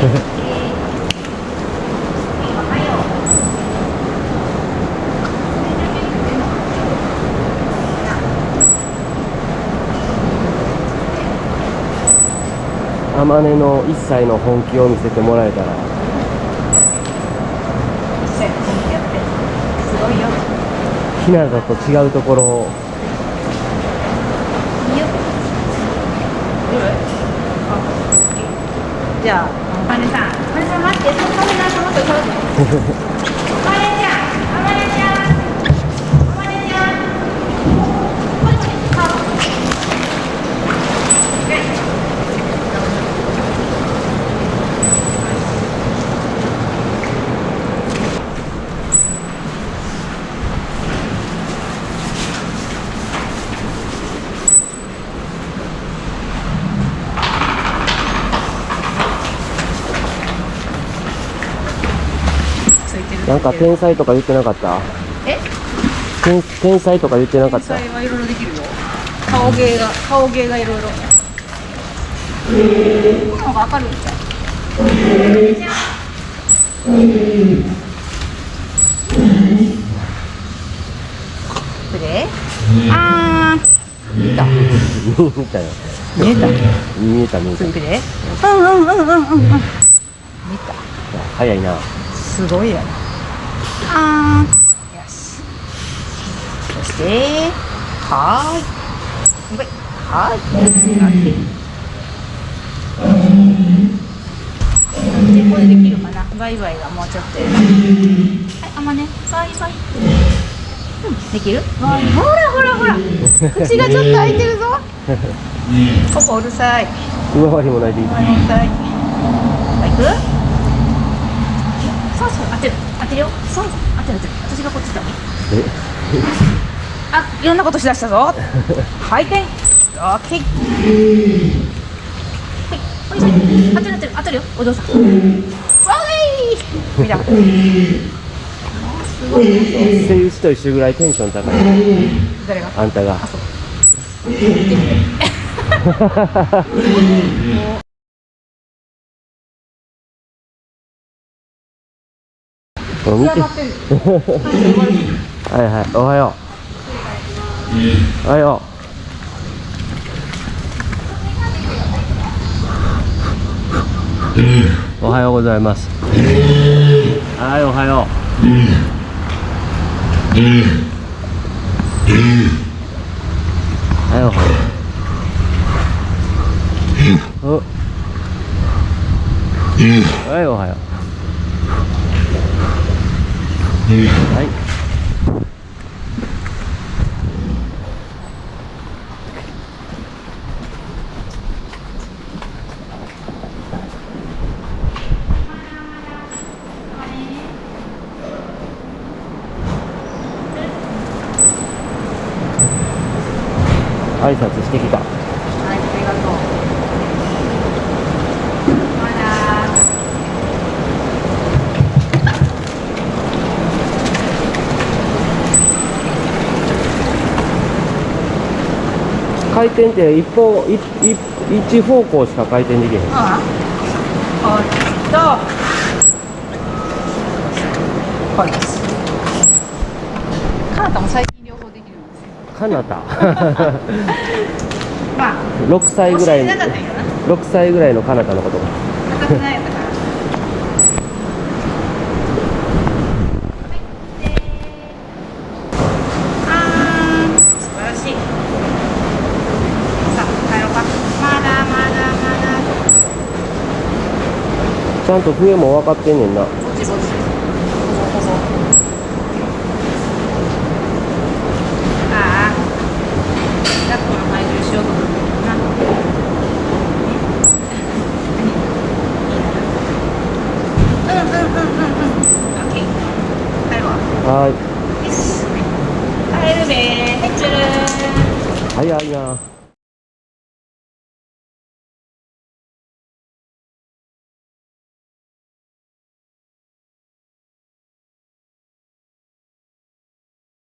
あまねの一切の本気を見せてもらえたら。ひなたと違うところを。じゃああ金さんあまねさん待ってそのカメラその子撮るまねちゃんあまねちゃんあまねちゃんこれこれカードついてるなんか天才とか言ってなかった？え？天天才とか言ってなかった？天才はいろいろできるよ。顔芸が顔芸がいろいろ。この方が明るい。んじゃん。これあー。見た見た。よ見えた？見えた見えた。これうんうんうんうんうんうん。見た。早いな。すごいやなあーよし。そしてはーい。はーいこれできるかな。バイバイがもうちょっと。やはいあんまね。バイバイうんできる？ほらほらほら。口がちょっと開いてるぞ。ここうるさい。上回りもないでいいはい、はい。行く。そうそう、当てる、当てるよ。そうそう、当てる、当てる。私がこっちだ。え？あ、いろんなことしだしたぞ。回転。オッケー。はい、ほいほい。当てる、当てる、当てるよ。お嬢さん。わーい。見た。すごい。セイウチと一緒ぐらいテンション高い誰が。あんたがこれ見て。はいはいおはよう。おはよう。おはようございます。はいおはよう。はいおはよう。お。はいおはようはい。挨拶してきたはい、ありがとう。まだ。回転って一方一一一方向しか回転できへんああ。こっちと。こっち。カナタも最近両方できるんですよ。かなたまあ。6歳ぐらい教えてなかったんやな。6歳ぐらいのかなたのこと 硬くないやったから。あー素晴らしい。さあ、帰ろうか。まだまだまだ。ちゃんと笛も分かってんねんな。は。い。早いな